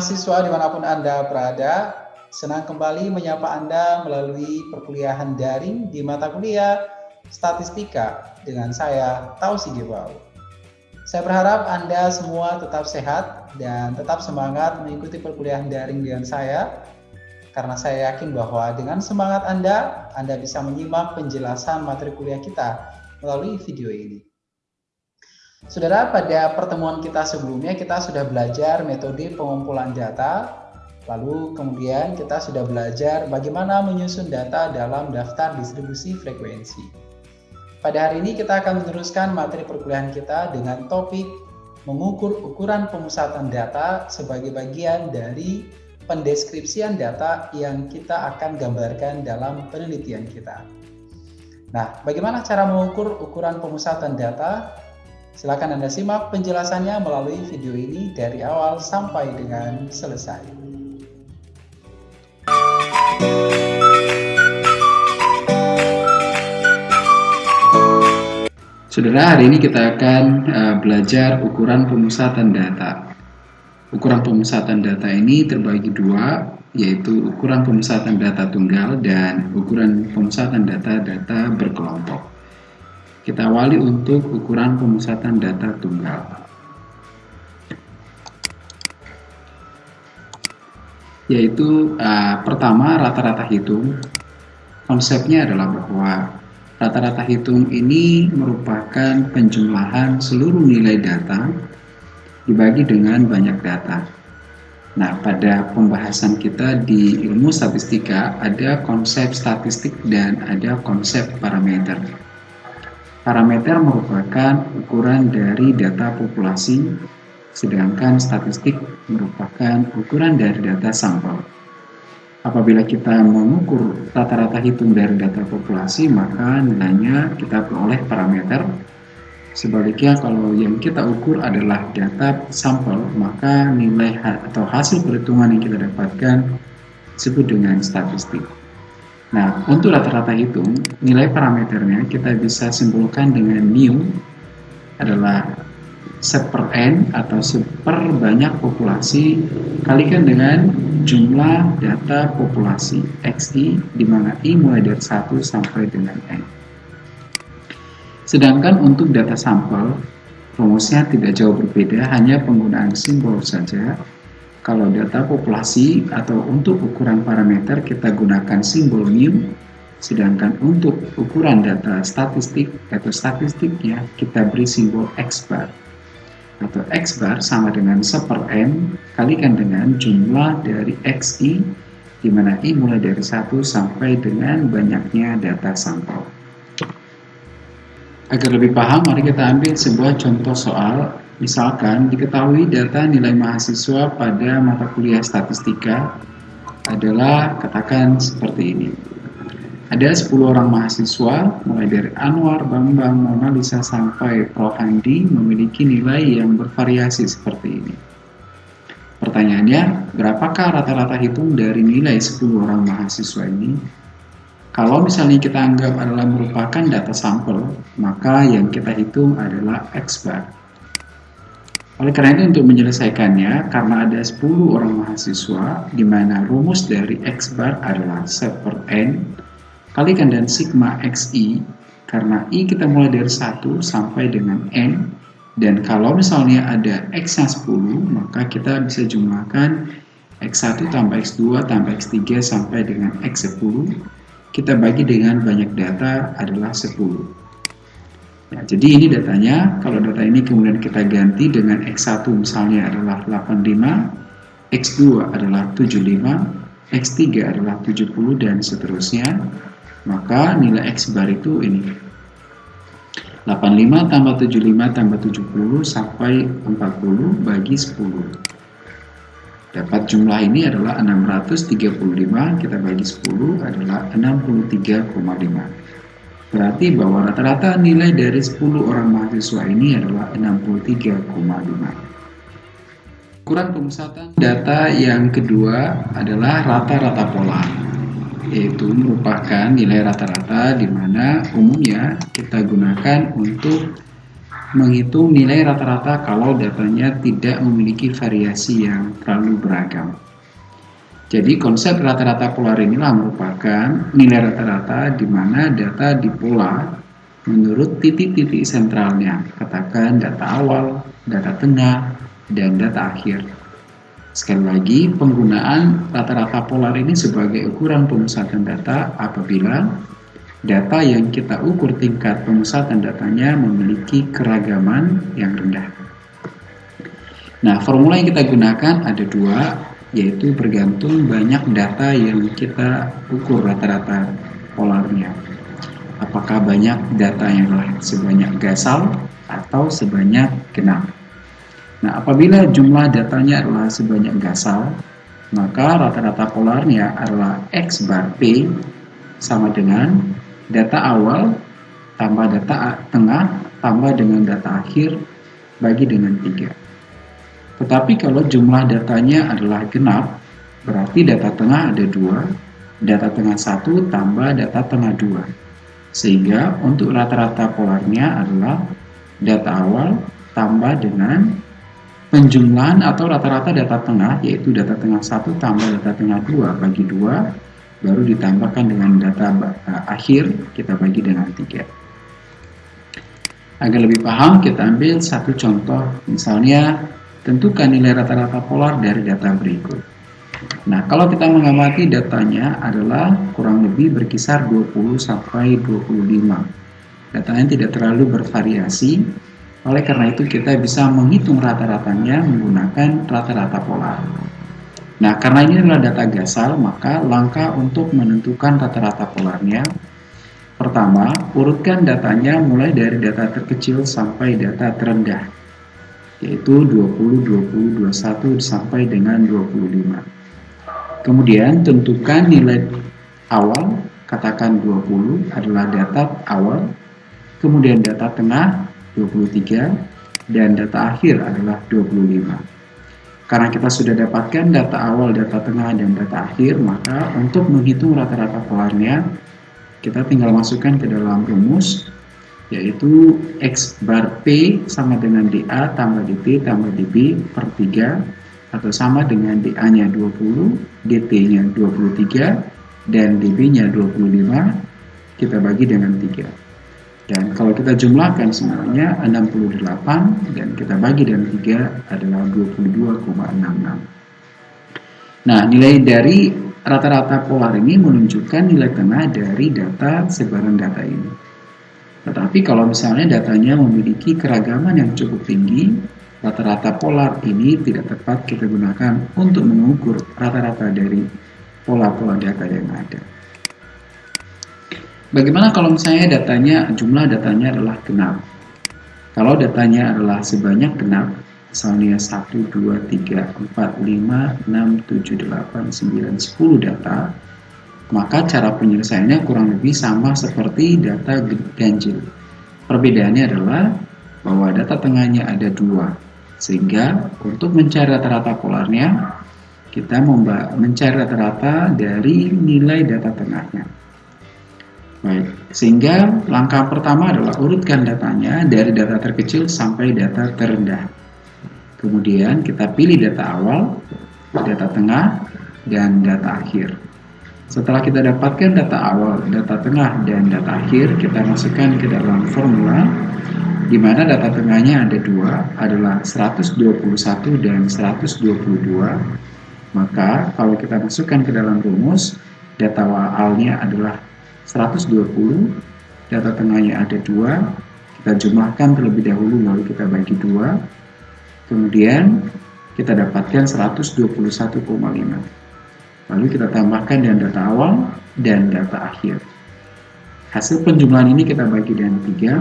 mahasiswa di mana pun Anda berada, senang kembali menyapa Anda melalui perkuliahan daring di mata kuliah Statistika dengan saya, Tausi Gebau. Saya berharap Anda semua tetap sehat dan tetap semangat mengikuti perkuliahan daring dengan saya, karena saya yakin bahwa dengan semangat Anda, Anda bisa menyimak penjelasan materi kuliah kita melalui video ini. Saudara, pada pertemuan kita sebelumnya kita sudah belajar metode pengumpulan data, lalu kemudian kita sudah belajar bagaimana menyusun data dalam daftar distribusi frekuensi. Pada hari ini kita akan meneruskan materi perkuliahan kita dengan topik mengukur ukuran pemusatan data sebagai bagian dari pendeskripsian data yang kita akan gambarkan dalam penelitian kita. Nah, bagaimana cara mengukur ukuran pemusatan data? Silakan Anda simak penjelasannya melalui video ini dari awal sampai dengan selesai. Saudara, hari ini kita akan uh, belajar ukuran pemusatan data. Ukuran pemusatan data ini terbagi dua, yaitu ukuran pemusatan data tunggal dan ukuran pemusatan data-data berkelompok. Kita awali untuk ukuran pemusatan data tunggal. Yaitu uh, pertama rata-rata hitung. Konsepnya adalah bahwa rata-rata hitung ini merupakan penjumlahan seluruh nilai data dibagi dengan banyak data. Nah, pada pembahasan kita di ilmu statistika ada konsep statistik dan ada konsep parameter. Parameter merupakan ukuran dari data populasi, sedangkan statistik merupakan ukuran dari data sampel. Apabila kita mengukur rata-rata hitung dari data populasi, maka nilainya kita peroleh parameter. Sebaliknya, kalau yang kita ukur adalah data sampel, maka nilai atau hasil perhitungan yang kita dapatkan disebut dengan statistik. Nah, untuk rata-rata hitung, nilai parameternya kita bisa simpulkan dengan mu adalah seper n atau seper banyak populasi kalikan dengan jumlah data populasi xi di mana i mulai dari 1 sampai dengan n. Sedangkan untuk data sampel, rumusnya tidak jauh berbeda, hanya penggunaan simbol saja kalau data populasi atau untuk ukuran parameter kita gunakan simbol mu, sedangkan untuk ukuran data statistik atau statistiknya kita beri simbol x bar. Atau x bar sama dengan seper n kalikan dengan jumlah dari xi di mana i mulai dari 1 sampai dengan banyaknya data sampel. Agar lebih paham, mari kita ambil sebuah contoh soal Misalkan diketahui data nilai mahasiswa pada mata kuliah statistika adalah katakan seperti ini. Ada 10 orang mahasiswa, mulai dari Anwar, Bambang, Mona Lisa sampai Prof. Handi memiliki nilai yang bervariasi seperti ini. Pertanyaannya, berapakah rata-rata hitung dari nilai 10 orang mahasiswa ini? Kalau misalnya kita anggap adalah merupakan data sampel, maka yang kita hitung adalah X bar. Oleh karena itu untuk menyelesaikannya, karena ada 10 orang mahasiswa, di mana rumus dari X bar adalah set per N, kalikan dan sigma XI, karena I kita mulai dari 1 sampai dengan N, dan kalau misalnya ada X yang 10, maka kita bisa jumlahkan X1 tambah X2 tambah X3 sampai dengan X10, kita bagi dengan banyak data adalah 10. Ya, jadi ini datanya, kalau data ini kemudian kita ganti dengan X1 misalnya adalah 85, X2 adalah 75, X3 adalah 70 dan seterusnya, maka nilai X bar itu ini. 85 tambah 75 tambah 70 sampai 40 bagi 10 dapat jumlah ini adalah 635 kita bagi 10 adalah 63,5 Berarti bahwa rata-rata nilai dari 10 orang mahasiswa ini adalah 63,5. Ukuran pemusatan data yang kedua adalah rata-rata pola, yaitu merupakan nilai rata-rata di mana umumnya kita gunakan untuk menghitung nilai rata-rata kalau datanya tidak memiliki variasi yang terlalu beragam. Jadi konsep rata-rata polar inilah merupakan nilai rata-rata di mana data dipola menurut titik-titik sentralnya, katakan data awal, data tengah, dan data akhir. Sekali lagi, penggunaan rata-rata polar ini sebagai ukuran pemusatan data apabila data yang kita ukur tingkat pemusatan datanya memiliki keragaman yang rendah. Nah, formula yang kita gunakan ada dua, yaitu bergantung banyak data yang kita ukur rata-rata polarnya. Apakah banyak data yang sebanyak gasal atau sebanyak genap. Nah, apabila jumlah datanya adalah sebanyak gasal, maka rata-rata polarnya adalah X bar P sama dengan data awal tambah data tengah tambah dengan data akhir bagi dengan 3. Tetapi kalau jumlah datanya adalah genap, berarti data tengah ada dua, data tengah satu tambah data tengah dua. Sehingga untuk rata-rata polarnya adalah data awal tambah dengan penjumlahan atau rata-rata data tengah, yaitu data tengah satu tambah data tengah dua bagi dua baru ditambahkan dengan data akhir kita bagi dengan tiga agar lebih paham kita ambil satu contoh misalnya tentukan nilai rata-rata polar dari data berikut. Nah kalau kita mengamati datanya adalah kurang lebih berkisar 20 sampai 25 datanya tidak terlalu bervariasi. Oleh karena itu kita bisa menghitung rata-ratanya menggunakan rata-rata polar. Nah, karena ini adalah data gasal, maka langkah untuk menentukan rata-rata polarnya Pertama, urutkan datanya mulai dari data terkecil sampai data terendah yaitu 20, 20, 21 sampai dengan 25. Kemudian tentukan nilai awal, katakan 20 adalah data awal, kemudian data tengah 23 dan data akhir adalah 25. Karena kita sudah dapatkan data awal, data tengah, dan data akhir, maka untuk menghitung rata-rata polarnya, kita tinggal masukkan ke dalam rumus, yaitu X bar P sama dengan DA tambah DT tambah DB per 3, atau sama dengan DA-nya 20, DT-nya 23, dan DB-nya 25, kita bagi dengan 3. Dan kalau kita jumlahkan semuanya 68 dan kita bagi dengan 3 adalah 22,66. Nah, nilai dari rata-rata polar ini menunjukkan nilai tengah dari data sebaran data ini. Tetapi kalau misalnya datanya memiliki keragaman yang cukup tinggi, rata-rata polar ini tidak tepat kita gunakan untuk mengukur rata-rata dari pola-pola data yang ada. Bagaimana kalau misalnya datanya, jumlah datanya adalah genap? Kalau datanya adalah sebanyak genap, misalnya 1, 2, 3, 4, 5, 6, 7, 8, 9, 10 data, maka cara penyelesaiannya kurang lebih sama seperti data ganjil. Perbedaannya adalah bahwa data tengahnya ada dua, sehingga untuk mencari rata-rata polarnya, kita mencari rata-rata dari nilai data tengahnya. Baik, sehingga langkah pertama adalah urutkan datanya dari data terkecil sampai data terendah. Kemudian kita pilih data awal, data tengah, dan data akhir. Setelah kita dapatkan data awal, data tengah, dan data akhir, kita masukkan ke dalam formula di mana data tengahnya ada dua, adalah 121 dan 122. Maka kalau kita masukkan ke dalam rumus, data awalnya adalah 120 data tengahnya ada dua kita jumlahkan terlebih dahulu lalu kita bagi dua kemudian kita dapatkan 121,5 lalu kita tambahkan dengan data awal dan data akhir. Hasil penjumlahan ini kita bagi dengan tiga.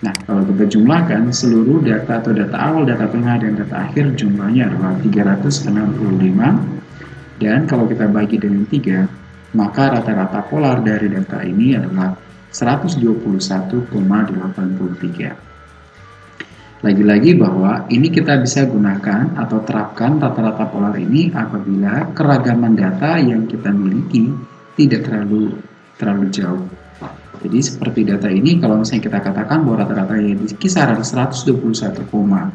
Nah kalau kita jumlahkan seluruh data atau data awal, data tengah, dan data akhir jumlahnya adalah 365 dan kalau kita bagi dengan tiga maka rata-rata polar dari data ini adalah 121,83. Lagi-lagi bahwa ini kita bisa gunakan atau terapkan rata-rata polar ini apabila keragaman data yang kita miliki tidak terlalu terlalu jauh. Jadi seperti data ini kalau misalnya kita katakan bahwa rata-ratanya di kisaran 121,83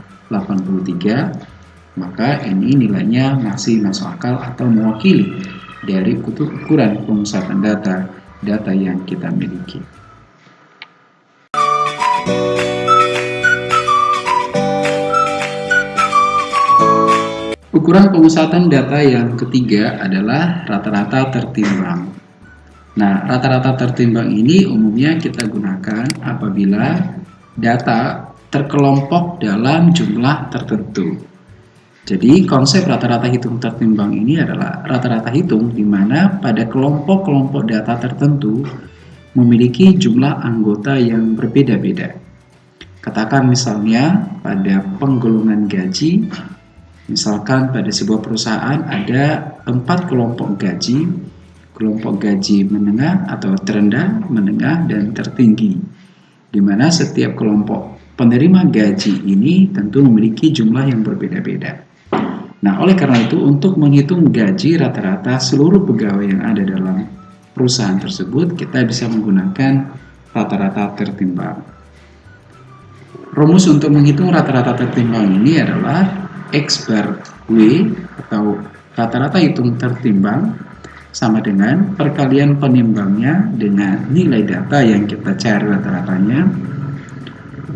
maka ini nilainya masih masuk akal atau mewakili dari ukuran pemusatan data data yang kita miliki. Ukuran pemusatan data yang ketiga adalah rata-rata tertimbang. Nah, rata-rata tertimbang ini umumnya kita gunakan apabila data terkelompok dalam jumlah tertentu. Jadi, konsep rata-rata hitung tertimbang ini adalah rata-rata hitung di mana pada kelompok-kelompok data tertentu memiliki jumlah anggota yang berbeda-beda. Katakan misalnya pada penggolongan gaji, misalkan pada sebuah perusahaan ada empat kelompok gaji kelompok gaji menengah atau terendah, menengah, dan tertinggi, di mana setiap kelompok penerima gaji ini tentu memiliki jumlah yang berbeda-beda. Nah, oleh karena itu, untuk menghitung gaji rata-rata seluruh pegawai yang ada dalam perusahaan tersebut, kita bisa menggunakan rata-rata tertimbang. Rumus untuk menghitung rata-rata tertimbang ini adalah X bar W atau rata-rata hitung tertimbang sama dengan perkalian penimbangnya dengan nilai data yang kita cari rata-ratanya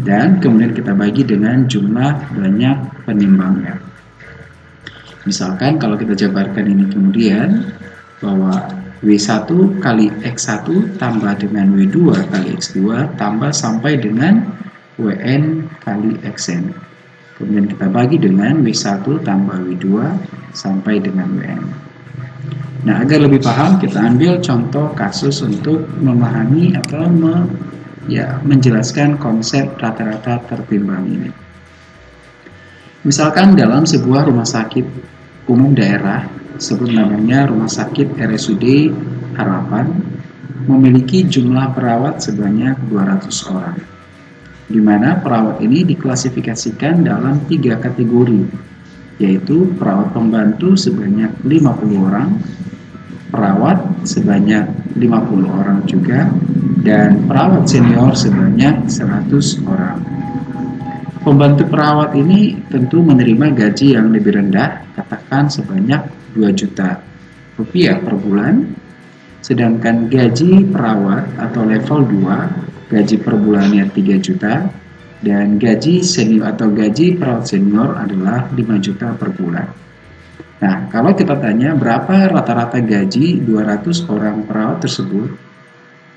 dan kemudian kita bagi dengan jumlah banyak penimbangnya. Misalkan kalau kita jabarkan ini kemudian bahwa W1 kali X1 tambah dengan W2 kali X2 tambah sampai dengan WN kali XN. Kemudian kita bagi dengan W1 tambah W2 sampai dengan WN. Nah, agar lebih paham, kita ambil contoh kasus untuk memahami atau me, ya, menjelaskan konsep rata-rata tertimbang ini. Misalkan dalam sebuah rumah sakit umum daerah, sebut namanya Rumah Sakit RSUD Harapan, memiliki jumlah perawat sebanyak 200 orang, di mana perawat ini diklasifikasikan dalam tiga kategori, yaitu perawat pembantu sebanyak 50 orang, perawat sebanyak 50 orang juga dan perawat senior sebanyak 100 orang. Pembantu perawat ini tentu menerima gaji yang lebih rendah, katakan sebanyak 2 juta rupiah per bulan, sedangkan gaji perawat atau level 2 gaji per bulannya 3 juta dan gaji senior atau gaji perawat senior adalah 5 juta per bulan. Nah, kalau kita tanya berapa rata-rata gaji 200 orang perawat tersebut,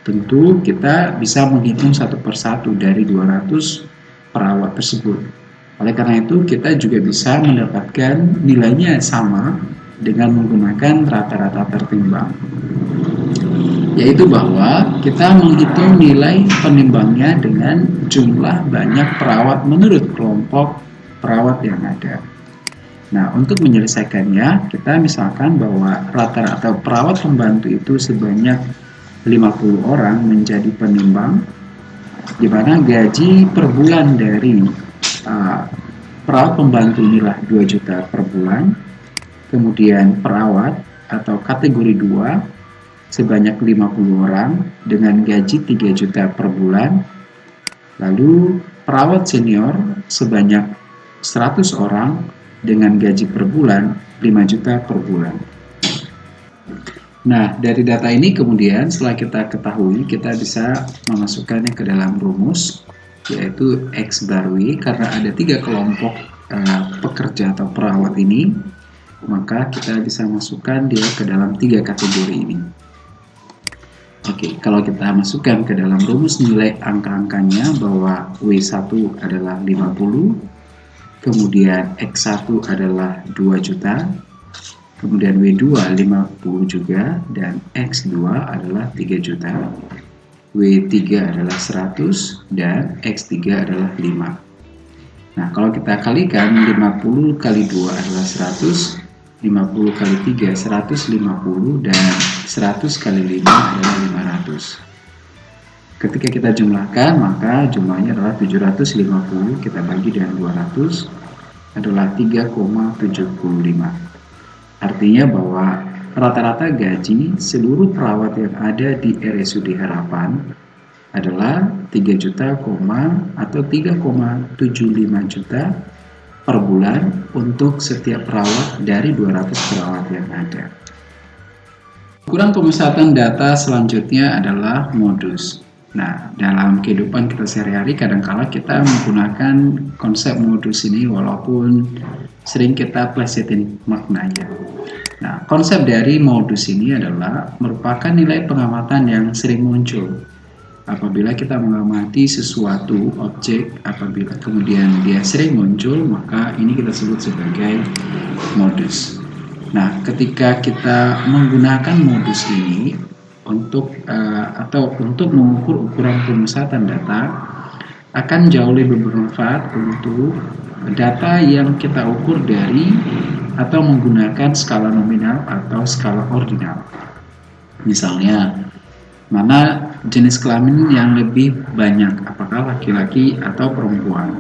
tentu kita bisa menghitung satu persatu dari 200 perawat tersebut. Oleh karena itu, kita juga bisa mendapatkan nilainya sama dengan menggunakan rata-rata tertimbang. Yaitu bahwa kita menghitung nilai penimbangnya dengan jumlah banyak perawat menurut kelompok perawat yang ada. Nah, untuk menyelesaikannya, kita misalkan bahwa rata-rata perawat pembantu itu sebanyak 50 orang menjadi penimbang, di mana gaji per bulan dari uh, perawat pembantu inilah 2 juta per bulan, kemudian perawat atau kategori 2 sebanyak 50 orang dengan gaji 3 juta per bulan, lalu perawat senior sebanyak 100 orang dengan gaji per bulan 5 juta per bulan. Nah, dari data ini kemudian setelah kita ketahui, kita bisa memasukkannya ke dalam rumus, yaitu X bar W, karena ada tiga kelompok uh, pekerja atau perawat ini, maka kita bisa masukkan dia ke dalam tiga kategori ini. Oke, kalau kita masukkan ke dalam rumus nilai angka-angkanya bahwa W1 adalah 50, kemudian X1 adalah 2 juta, kemudian W2 50 juga, dan X2 adalah 3 juta, W3 adalah 100, dan X3 adalah 5. Nah, kalau kita kalikan 50 kali 2 adalah 100, 50 kali 3 150, dan 100 kali 5 adalah 500. Ketika kita jumlahkan, maka jumlahnya adalah 750, kita bagi dengan 200, adalah 3,75. Artinya bahwa rata-rata gaji seluruh perawat yang ada di RSUD Harapan adalah 3 juta, atau 3,75 juta per bulan untuk setiap perawat dari 200 perawat yang ada. Ukuran pemusatan data selanjutnya adalah modus. Nah, dalam kehidupan kita sehari-hari kadangkala kita menggunakan konsep modus ini walaupun sering kita plesetin maknanya. Nah, konsep dari modus ini adalah merupakan nilai pengamatan yang sering muncul apabila kita mengamati sesuatu objek apabila kemudian dia sering muncul maka ini kita sebut sebagai modus. Nah ketika kita menggunakan modus ini untuk uh, atau untuk mengukur ukuran pemusatan data akan jauh lebih bermanfaat untuk data yang kita ukur dari atau menggunakan skala nominal atau skala ordinal. Misalnya mana jenis kelamin yang lebih banyak, apakah laki-laki atau perempuan.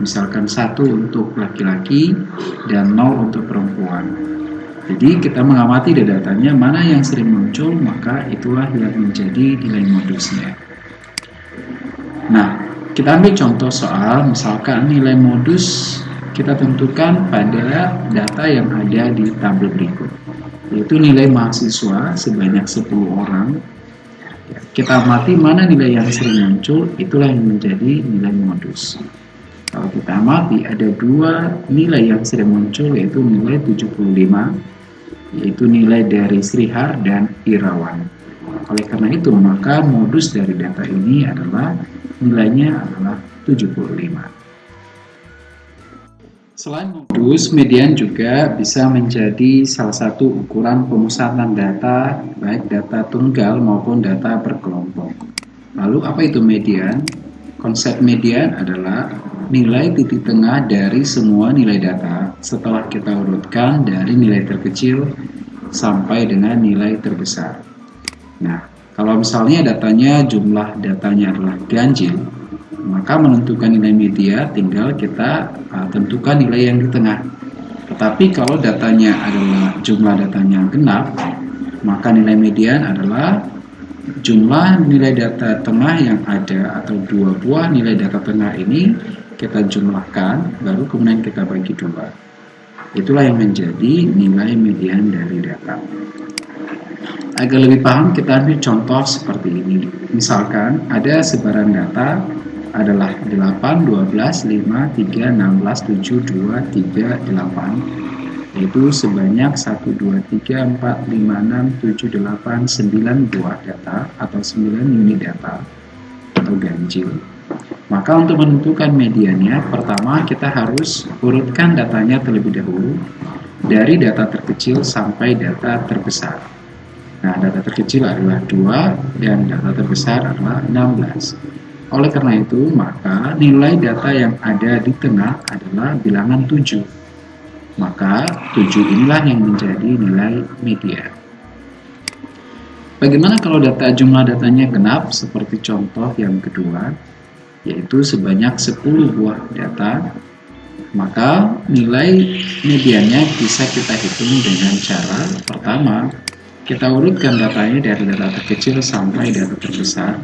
Misalkan satu untuk laki-laki dan nol untuk perempuan. Jadi kita mengamati datanya mana yang sering muncul, maka itulah yang menjadi nilai modusnya. Nah, kita ambil contoh soal misalkan nilai modus kita tentukan pada data yang ada di tabel berikut yaitu nilai mahasiswa sebanyak 10 orang kita amati mana nilai yang sering muncul, itulah yang menjadi nilai modus. Kalau kita amati ada dua nilai yang sering muncul yaitu nilai 75 yaitu nilai dari Srihar dan Irawan. Oleh karena itu maka modus dari data ini adalah nilainya adalah 75. Selain modus, median juga bisa menjadi salah satu ukuran pemusatan data, baik data tunggal maupun data berkelompok. Lalu apa itu median? Konsep median adalah nilai titik tengah dari semua nilai data setelah kita urutkan dari nilai terkecil sampai dengan nilai terbesar. Nah, kalau misalnya datanya jumlah datanya adalah ganjil, maka menentukan nilai media tinggal kita uh, tentukan nilai yang di tengah. Tetapi kalau datanya adalah jumlah datanya genap maka nilai median adalah jumlah nilai data tengah yang ada atau dua buah nilai data tengah ini kita jumlahkan baru kemudian kita bagi dua. Itulah yang menjadi nilai median dari data. Agar lebih paham kita ambil contoh seperti ini. Misalkan ada sebaran data adalah 8, 12, 5, 3, 16, 7, 2, 3, 8 yaitu sebanyak 1, 2, 3, 4, 5, 6, 7, 8, 9 buah data atau 9 unit data atau ganjil. Maka untuk menentukan mediannya pertama kita harus urutkan datanya terlebih dahulu dari data terkecil sampai data terbesar. Nah data terkecil adalah 2 dan data terbesar adalah 16 oleh karena itu, maka nilai data yang ada di tengah adalah bilangan 7. Maka 7 inilah yang menjadi nilai media. Bagaimana kalau data jumlah datanya genap seperti contoh yang kedua, yaitu sebanyak 10 buah data, maka nilai mediannya bisa kita hitung dengan cara pertama, kita urutkan datanya dari data terkecil sampai data terbesar,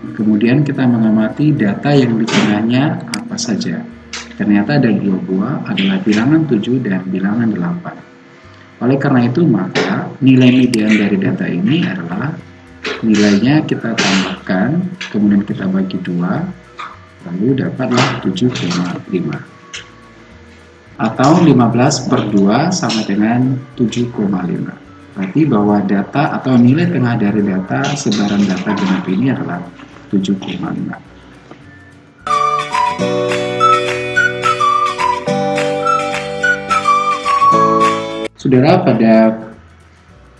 Kemudian kita mengamati data yang di tengahnya apa saja. Ternyata ada dua buah adalah bilangan 7 dan bilangan 8. Oleh karena itu maka nilai median dari data ini adalah nilainya kita tambahkan, kemudian kita bagi dua, lalu dapatlah 7,5 atau 15 per 2 sama dengan 7,5 berarti bahwa data atau nilai tengah dari data sebaran data genap ini adalah 7,6. Saudara, pada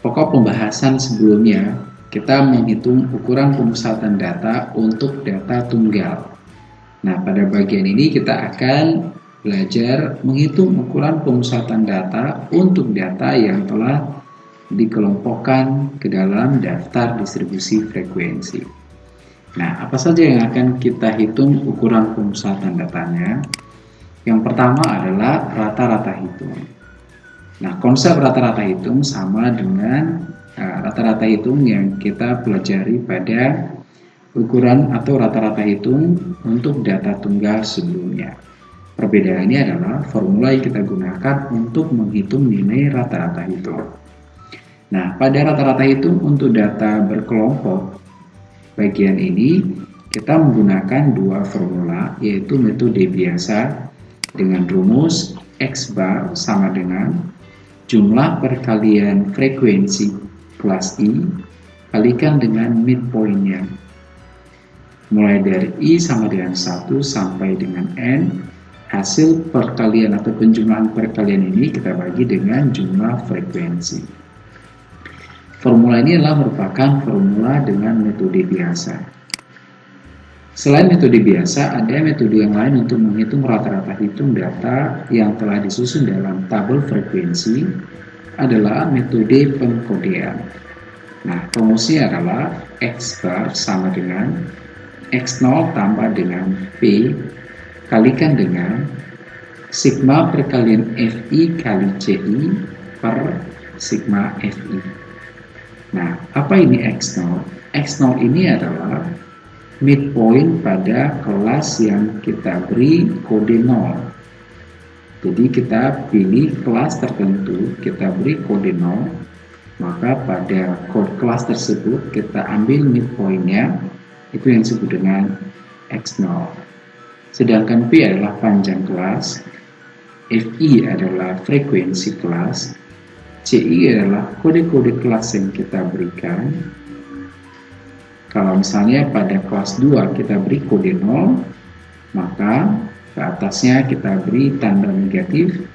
pokok pembahasan sebelumnya, kita menghitung ukuran pemusatan data untuk data tunggal. Nah, pada bagian ini kita akan belajar menghitung ukuran pemusatan data untuk data yang telah dikelompokkan ke dalam daftar distribusi frekuensi. Nah, apa saja yang akan kita hitung ukuran pemusatan datanya? Yang pertama adalah rata-rata hitung. Nah, konsep rata-rata hitung sama dengan eh, rata-rata uh, hitung yang kita pelajari pada ukuran atau rata-rata hitung untuk data tunggal sebelumnya. Perbedaannya adalah formula yang kita gunakan untuk menghitung nilai rata-rata hitung. Nah, pada rata-rata hitung untuk data berkelompok bagian ini kita menggunakan dua formula yaitu metode biasa dengan rumus X bar sama dengan jumlah perkalian frekuensi kelas I kalikan dengan midpointnya. Mulai dari I sama dengan 1 sampai dengan N, hasil perkalian atau penjumlahan perkalian ini kita bagi dengan jumlah frekuensi. Formula ini adalah merupakan formula dengan metode biasa. Selain metode biasa, ada metode yang lain untuk menghitung rata-rata hitung data yang telah disusun dalam tabel frekuensi adalah metode pengkodean. Nah, rumusnya adalah X bar sama dengan X0 tambah dengan P kalikan dengan sigma perkalian FI kali CI per sigma FI. Nah, apa ini X0? X0 ini adalah midpoint pada kelas yang kita beri kode 0 jadi kita pilih kelas tertentu kita beri kode 0 maka pada kode kelas tersebut kita ambil midpointnya itu yang disebut dengan X0 sedangkan P adalah panjang kelas FI adalah frekuensi kelas CI adalah kode-kode kelas yang kita berikan kalau misalnya pada kelas 2 kita beri kode 0, maka ke atasnya kita beri tanda negatif,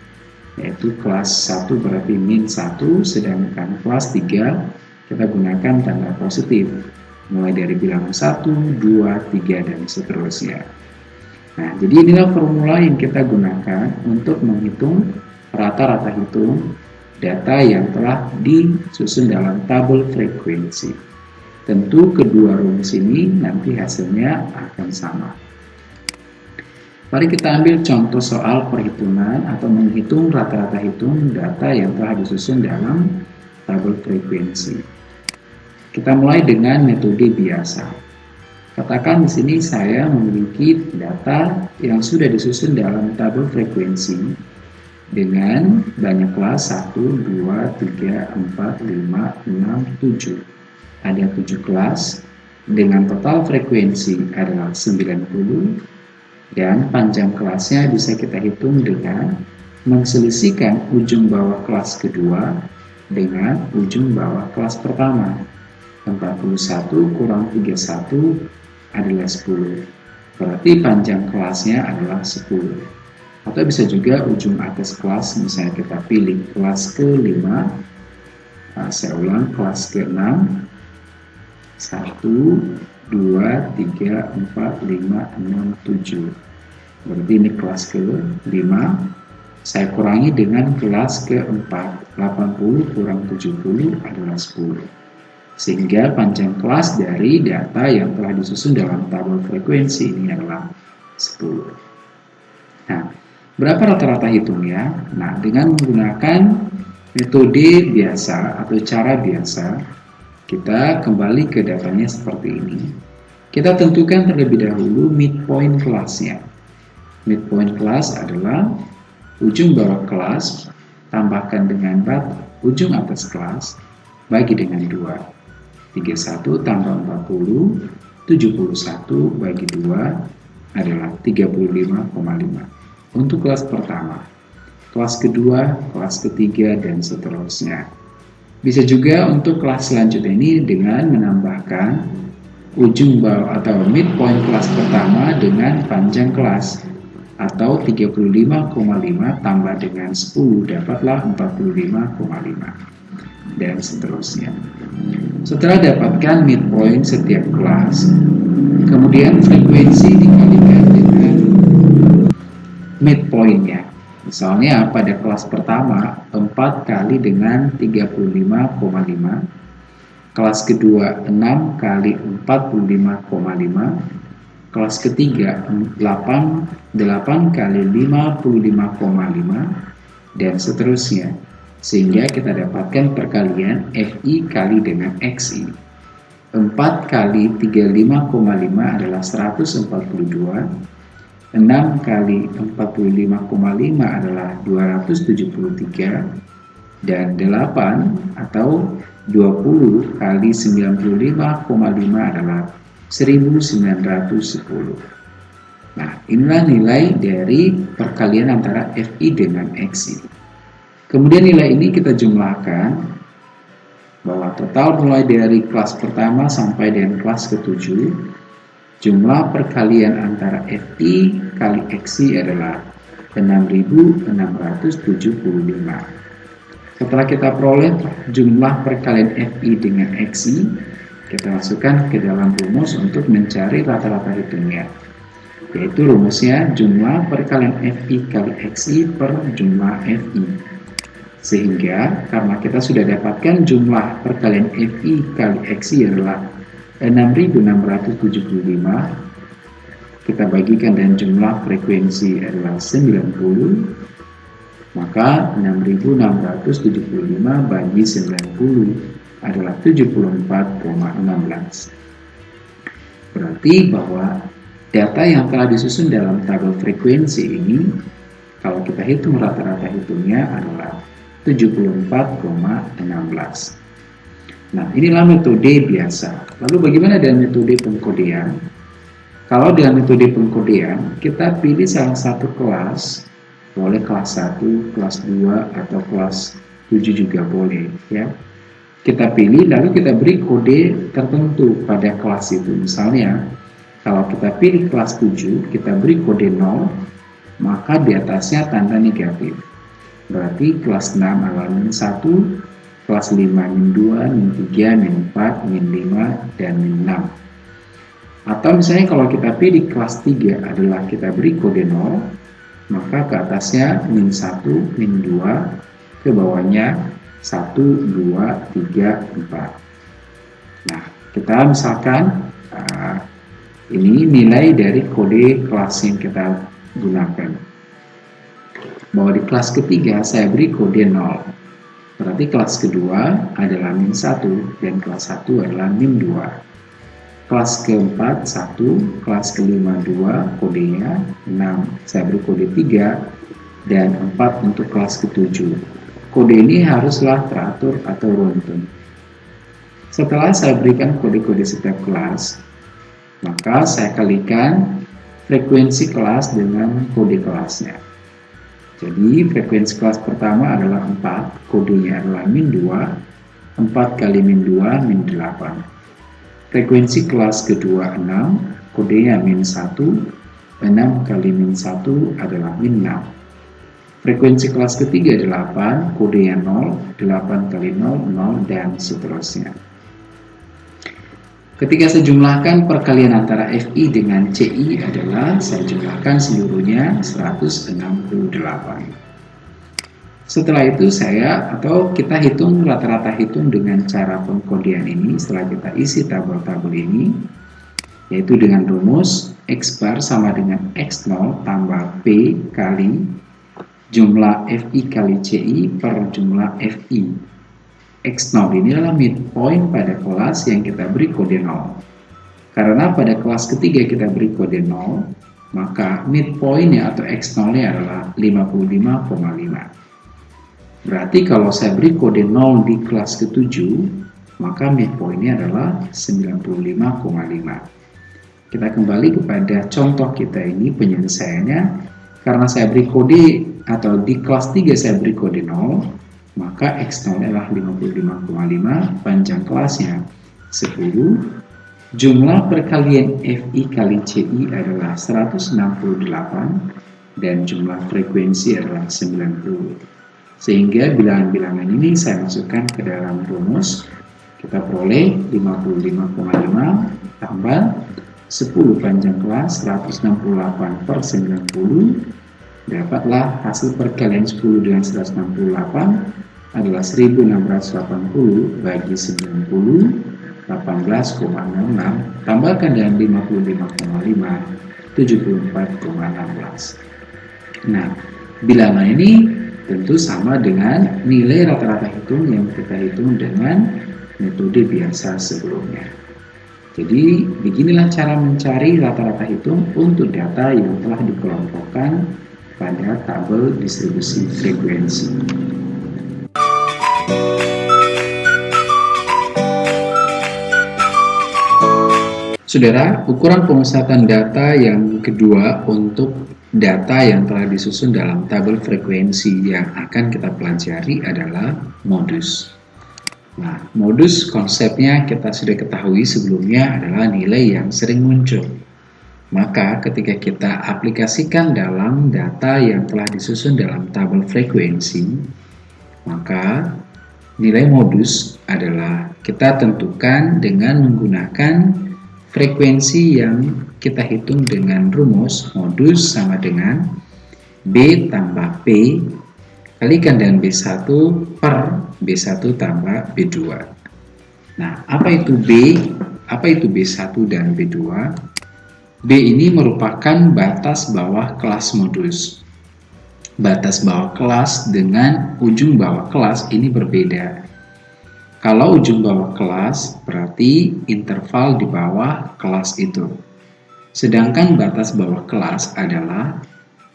yaitu kelas 1 berarti min 1, sedangkan kelas 3 kita gunakan tanda positif, mulai dari bilangan 1, 2, 3, dan seterusnya. Nah, jadi inilah formula yang kita gunakan untuk menghitung rata-rata hitung data yang telah disusun dalam tabel frekuensi. Tentu kedua rumus ini nanti hasilnya akan sama. Mari kita ambil contoh soal perhitungan atau menghitung rata-rata hitung data yang telah disusun dalam tabel frekuensi. Kita mulai dengan metode biasa. Katakan di sini saya memiliki data yang sudah disusun dalam tabel frekuensi dengan banyak kelas 1, 2, 3, 4, 5, 6, 7 ada 7 kelas. Dengan total frekuensi adalah 90 dan panjang kelasnya bisa kita hitung dengan menselisihkan ujung bawah kelas kedua dengan ujung bawah kelas pertama. 41 kurang 31 adalah 10 berarti panjang kelasnya adalah 10 atau bisa juga ujung atas kelas misalnya kita pilih kelas ke-5 nah, saya ulang kelas ke-6 1, 2, 3, 4, 5, 6, 7 berarti ini kelas ke 5 saya kurangi dengan kelas ke-4 80 kurang 70 adalah 10 sehingga panjang kelas dari data yang telah disusun dalam tabel frekuensi ini adalah 10 nah berapa rata-rata hitungnya? nah dengan menggunakan metode biasa atau cara biasa kita kembali ke datanya seperti ini. Kita tentukan terlebih dahulu midpoint kelasnya. Midpoint kelas adalah ujung bawah kelas tambahkan dengan bat ujung atas kelas bagi dengan 2. 31 tambah 40, 71 bagi 2 adalah 35,5. Untuk kelas pertama, kelas kedua, kelas ketiga, dan seterusnya. Bisa juga untuk kelas selanjutnya ini dengan menambahkan ujung bawah atau midpoint kelas pertama dengan panjang kelas atau 35,5 tambah dengan 10 dapatlah 45,5 dan seterusnya. Setelah dapatkan midpoint setiap kelas, kemudian frekuensi dikalikan dengan midpointnya. Misalnya pada kelas pertama 4 kali dengan 35,5 Kelas kedua 6 kali 45,5 Kelas ketiga 8, 8 kali 55,5 Dan seterusnya. Sehingga kita dapatkan perkalian FI kali dengan XI. 4 kali 35,5 adalah 142. 6 kali 45,5 adalah 273. Dan 8 atau 20 kali 95,5 adalah 1910. Nah, inilah nilai dari perkalian antara FI dengan XI. Kemudian nilai ini kita jumlahkan bahwa total mulai dari kelas pertama sampai dengan kelas ketujuh, jumlah perkalian antara FI kali XI adalah 6675. Setelah kita peroleh jumlah perkalian FI dengan XI, kita masukkan ke dalam rumus untuk mencari rata-rata hitungnya yaitu rumusnya jumlah perkalian FI kali XI per jumlah FI. Sehingga karena kita sudah dapatkan jumlah perkalian FI kali XI adalah 6675, kita bagikan dan jumlah frekuensi adalah 90, maka 6675 bagi 90 adalah 74,16. Berarti bahwa Data yang telah disusun dalam tabel frekuensi ini, kalau kita hitung rata-rata hitungnya adalah 74,16. Nah, inilah metode biasa. Lalu bagaimana dengan metode pengkodean? Kalau dengan metode pengkodean, kita pilih salah satu kelas, boleh kelas 1, kelas 2, atau kelas 7 juga boleh. ya. Kita pilih, lalu kita beri kode tertentu pada kelas itu. Misalnya, kalau kita pilih kelas 7, kita beri kode 0, maka di atasnya tanda negatif. Berarti kelas 6 adalah min 1, kelas 5 min 2, min 3, min 4, min 5, dan min 6. Atau misalnya kalau kita pilih kelas 3 adalah kita beri kode 0, maka ke atasnya min 1, min 2, ke bawahnya 1, 2, 3, 4. Nah, kita misalkan uh, ini nilai dari kode kelas yang kita gunakan. Bahwa di kelas ketiga saya beri kode 0. Berarti kelas kedua adalah min 1 dan kelas 1 adalah min 2. Kelas keempat 1, kelas kelima 2, kodenya 6. Saya beri kode 3 dan 4 untuk kelas ketujuh. Kode ini haruslah teratur atau runtun. Setelah saya berikan kode-kode setiap kelas, maka saya kalikan frekuensi kelas dengan kode kelasnya. Jadi frekuensi kelas pertama adalah 4, kodenya adalah min 2, 4 kali min 2, min 8. Frekuensi kelas kedua 6, kodenya min 1, 6 kali min 1 adalah min 6. Frekuensi kelas ketiga 8, kodenya 0, 8 kali 0, 0, dan seterusnya. Ketika saya jumlahkan perkalian antara FI dengan CI adalah saya jumlahkan seluruhnya 168. Setelah itu saya atau kita hitung rata-rata hitung dengan cara pengkodian ini setelah kita isi tabel-tabel ini yaitu dengan rumus X bar sama dengan X0 tambah P kali jumlah FI kali CI per jumlah FI X0 ini adalah midpoint pada kelas yang kita beri kode 0. Karena pada kelas ketiga kita beri kode 0, maka midpointnya atau X0-nya adalah 55,5. Berarti kalau saya beri kode 0 di kelas ke-7, maka midpointnya adalah 95,5. Kita kembali kepada contoh kita ini penyelesaiannya. Karena saya beri kode atau di kelas 3 saya beri kode 0, maka X0 adalah 55,5 panjang kelasnya 10 jumlah perkalian FI kali CI adalah 168 dan jumlah frekuensi adalah 90 sehingga bilangan-bilangan ini saya masukkan ke dalam rumus. Kita peroleh 55,5 tambah 10 panjang kelas 168 per 90 dapatlah hasil perkalian 10 dengan 168 adalah 1680 bagi 90 18,66 tambahkan dengan 55,5 74,16 nah bilangan ini tentu sama dengan nilai rata-rata hitung yang kita hitung dengan metode biasa sebelumnya. Jadi beginilah cara mencari rata-rata hitung untuk data yang telah dikelompokkan pada tabel distribusi frekuensi. Saudara, ukuran pemusatan data yang kedua untuk data yang telah disusun dalam tabel frekuensi yang akan kita pelajari adalah modus. Nah, modus konsepnya kita sudah ketahui sebelumnya adalah nilai yang sering muncul. Maka ketika kita aplikasikan dalam data yang telah disusun dalam tabel frekuensi, maka nilai modus adalah kita tentukan dengan menggunakan frekuensi yang kita hitung dengan rumus modus sama dengan B tambah P kalikan dengan B1 per B1 tambah B2 nah apa itu B? Apa itu B1 dan B2 B ini merupakan batas bawah kelas modus. Batas bawah kelas dengan ujung bawah kelas ini berbeda kalau ujung bawah kelas, berarti interval di bawah kelas itu. Sedangkan batas bawah kelas adalah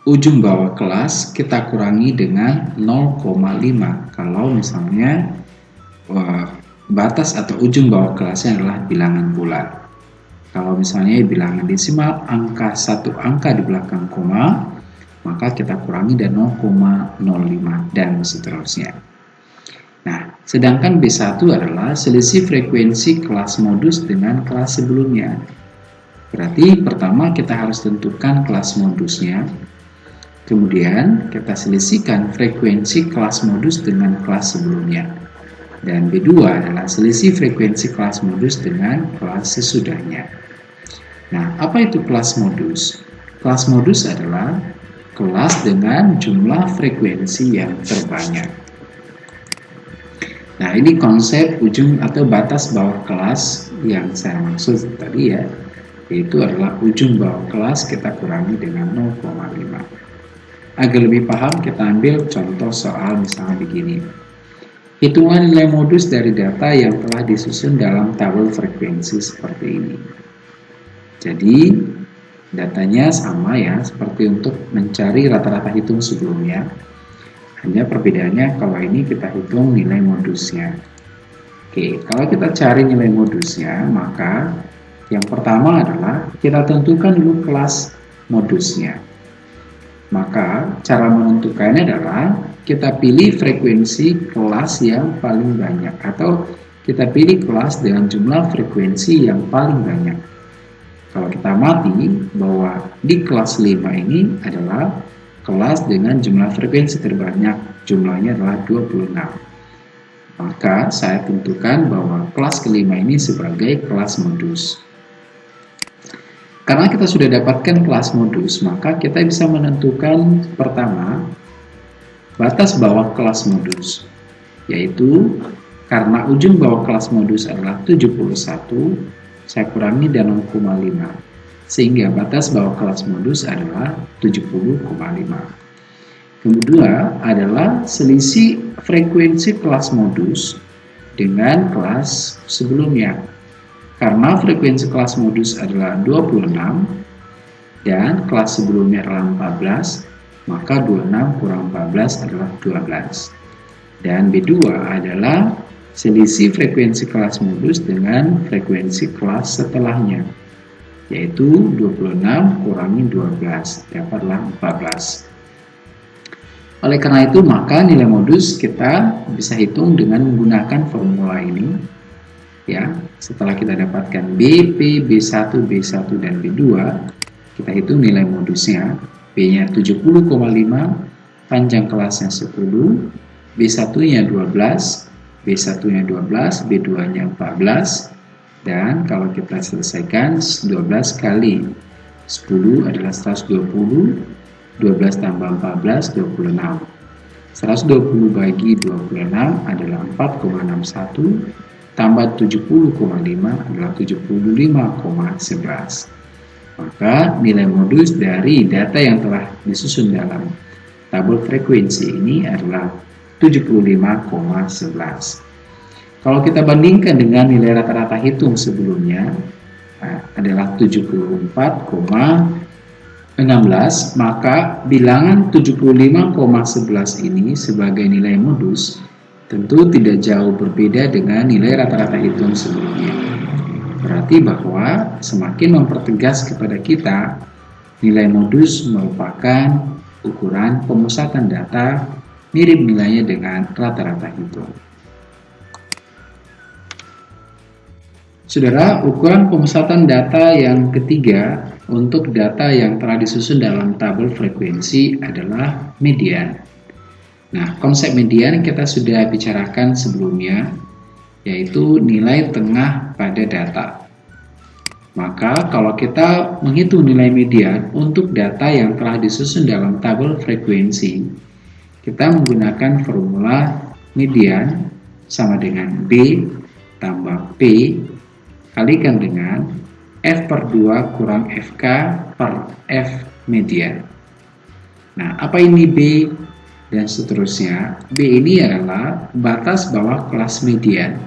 ujung bawah kelas kita kurangi dengan 0,5. Kalau misalnya batas atau ujung bawah kelasnya adalah bilangan bulat. Kalau misalnya bilangan desimal, angka satu angka di belakang koma, maka kita kurangi dan 0,05 dan seterusnya. Nah, sedangkan B1 adalah selisih frekuensi kelas modus dengan kelas sebelumnya. Berarti pertama kita harus tentukan kelas modusnya. Kemudian kita selisihkan frekuensi kelas modus dengan kelas sebelumnya. Dan B2 adalah selisih frekuensi kelas modus dengan kelas sesudahnya. Nah, apa itu kelas modus? Kelas modus adalah kelas dengan jumlah frekuensi yang terbanyak. Nah, ini konsep ujung atau batas bawah kelas yang saya maksud tadi ya, yaitu adalah ujung bawah kelas kita kurangi dengan 0,5. Agar lebih paham, kita ambil contoh soal misalnya begini. Hitungan nilai modus dari data yang telah disusun dalam tabel frekuensi seperti ini. Jadi, datanya sama ya, seperti untuk mencari rata-rata hitung sebelumnya hanya perbedaannya kalau ini kita hitung nilai modusnya. Oke, kalau kita cari nilai modusnya, maka yang pertama adalah kita tentukan dulu kelas modusnya. Maka cara menentukannya adalah kita pilih frekuensi kelas yang paling banyak atau kita pilih kelas dengan jumlah frekuensi yang paling banyak. Kalau kita mati bahwa di kelas 5 ini adalah kelas dengan jumlah frekuensi terbanyak, jumlahnya adalah 26. Maka saya tentukan bahwa kelas kelima ini sebagai kelas modus. Karena kita sudah dapatkan kelas modus, maka kita bisa menentukan pertama batas bawah kelas modus, yaitu karena ujung bawah kelas modus adalah 71, saya kurangi dan 0,5 sehingga batas bawah kelas modus adalah 70,5. Kedua adalah selisih frekuensi kelas modus dengan kelas sebelumnya. Karena frekuensi kelas modus adalah 26 dan kelas sebelumnya adalah 14, maka 26 kurang 14 adalah 12. Dan B2 adalah selisih frekuensi kelas modus dengan frekuensi kelas setelahnya yaitu 26 kurangi 12 dapatlah 14 oleh karena itu maka nilai modus kita bisa hitung dengan menggunakan formula ini ya. Setelah kita dapatkan B, P, B1, B1 dan B2 kita hitung nilai modusnya. B nya 70,5 panjang kelasnya 10 B1 nya 12 B1 nya 12 B2 nya 14 dan kalau kita selesaikan 12 kali 10 adalah 120 12 tambah 14 26 120 bagi 26 adalah 4,61 tambah 70,5 adalah 75,11 maka nilai modus dari data yang telah disusun dalam tabel frekuensi ini adalah 75,11. Kalau kita bandingkan dengan nilai rata-rata hitung sebelumnya nah, adalah 74,16, maka bilangan 75,11 ini sebagai nilai modus tentu tidak jauh berbeda dengan nilai rata-rata hitung sebelumnya. Berarti bahwa semakin mempertegas kepada kita nilai modus merupakan ukuran pemusatan data mirip nilainya dengan rata-rata hitung. Saudara, ukuran pemusatan data yang ketiga untuk data yang telah disusun dalam tabel frekuensi adalah median. Nah, konsep median kita sudah bicarakan sebelumnya, yaitu nilai tengah pada data. Maka, kalau kita menghitung nilai median untuk data yang telah disusun dalam tabel frekuensi, kita menggunakan formula median sama dengan B tambah P kalikan dengan F per 2 kurang FK per F median. Nah, apa ini B dan seterusnya? B ini adalah batas bawah kelas median.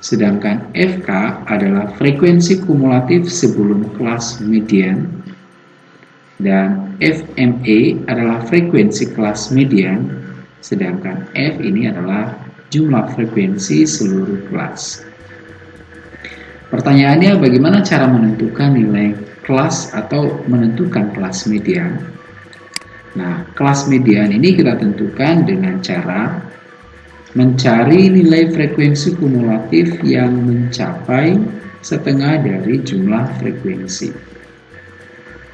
Sedangkan FK adalah frekuensi kumulatif sebelum kelas median dan FMA adalah frekuensi kelas median, sedangkan F ini adalah jumlah frekuensi seluruh kelas. Pertanyaannya bagaimana cara menentukan nilai kelas atau menentukan kelas median? Nah, kelas median ini kita tentukan dengan cara mencari nilai frekuensi kumulatif yang mencapai setengah dari jumlah frekuensi.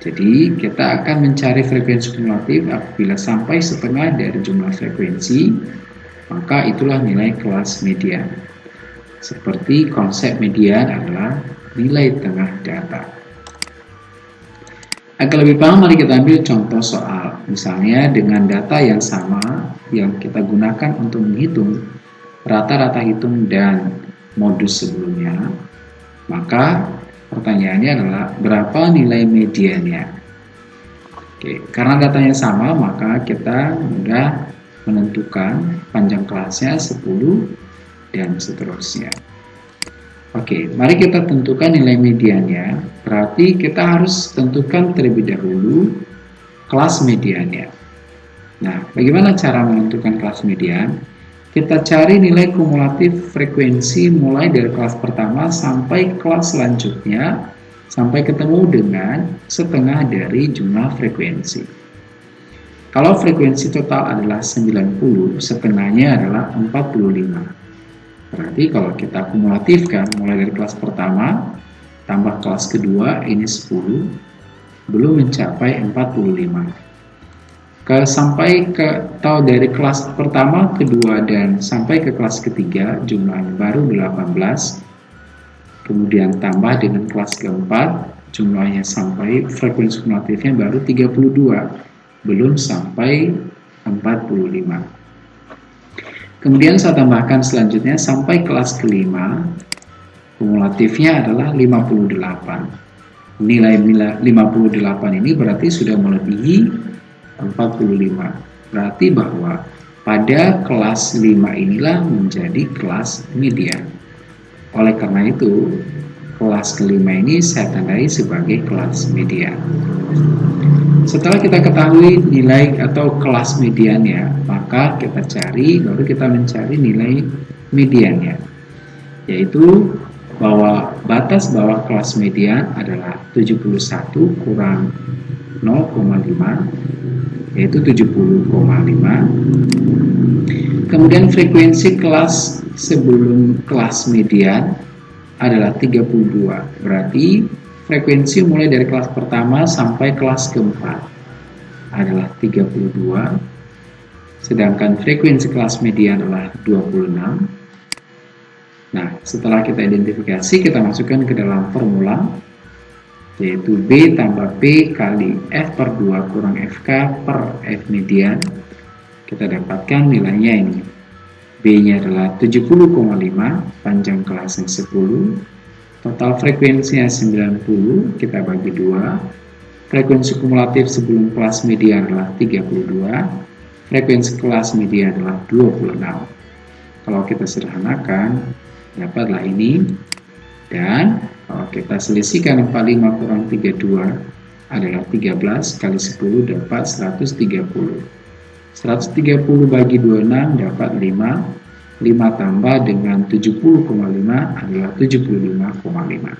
Jadi kita akan mencari frekuensi kumulatif apabila sampai setengah dari jumlah frekuensi, maka itulah nilai kelas median. Seperti konsep median adalah nilai tengah data. Agar lebih paham, mari kita ambil contoh soal. Misalnya dengan data yang sama yang kita gunakan untuk menghitung rata-rata hitung dan modus sebelumnya, maka Pertanyaannya adalah berapa nilai mediannya? Oke, karena datanya sama, maka kita mudah menentukan panjang kelasnya 10 dan seterusnya. Oke, mari kita tentukan nilai mediannya. Berarti kita harus tentukan terlebih dahulu kelas mediannya. Nah, bagaimana cara menentukan kelas median? Kita cari nilai kumulatif frekuensi mulai dari kelas pertama sampai kelas selanjutnya sampai ketemu dengan setengah dari jumlah frekuensi. Kalau frekuensi total adalah 90, setengahnya adalah 45. Berarti kalau kita kumulatifkan mulai dari kelas pertama tambah kelas kedua ini 10 belum mencapai 45 ke sampai ke atau dari kelas pertama, kedua dan sampai ke kelas ketiga jumlahnya baru 18. Kemudian tambah dengan kelas keempat jumlahnya sampai frekuensi kumulatifnya baru 32, belum sampai 45. Kemudian saya tambahkan selanjutnya sampai kelas kelima kumulatifnya adalah 58. Nilai 58 ini berarti sudah melebihi 45. Berarti bahwa pada kelas 5 inilah menjadi kelas median. Oleh karena itu, kelas kelima ini saya tandai sebagai kelas median. Setelah kita ketahui nilai atau kelas mediannya, maka kita cari, baru kita mencari nilai mediannya. Yaitu bahwa batas bawah kelas median adalah 71 kurang 0,5 yaitu 70,5 kemudian frekuensi kelas sebelum kelas median adalah 32 berarti frekuensi mulai dari kelas pertama sampai kelas keempat adalah 32 sedangkan frekuensi kelas median adalah 26 Nah, setelah kita identifikasi, kita masukkan ke dalam formula yaitu B tambah P kali F per 2 kurang FK per F median. Kita dapatkan nilainya ini. B nya adalah 70,5 panjang kelasnya 10 total frekuensinya 90 kita bagi 2 frekuensi kumulatif sebelum kelas media adalah 32, frekuensi kelas media adalah 26. Kalau kita sederhanakan, dapatlah ini, dan kalau kita selisihkan 45 kurang 32 adalah 13 kali 10 dapat 130. 130 bagi 26 dapat 5. 5 tambah dengan 70,5 adalah 75,5.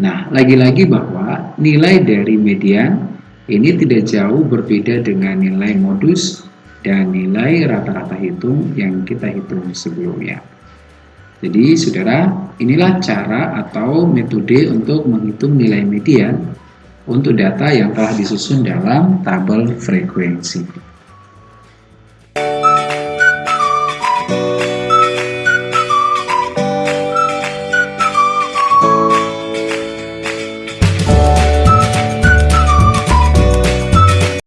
Nah, lagi-lagi bahwa nilai dari median ini tidak jauh berbeda dengan nilai modus dan nilai rata-rata hitung yang kita hitung sebelumnya. Jadi, saudara, inilah cara atau metode untuk menghitung nilai median untuk data yang telah disusun dalam tabel frekuensi.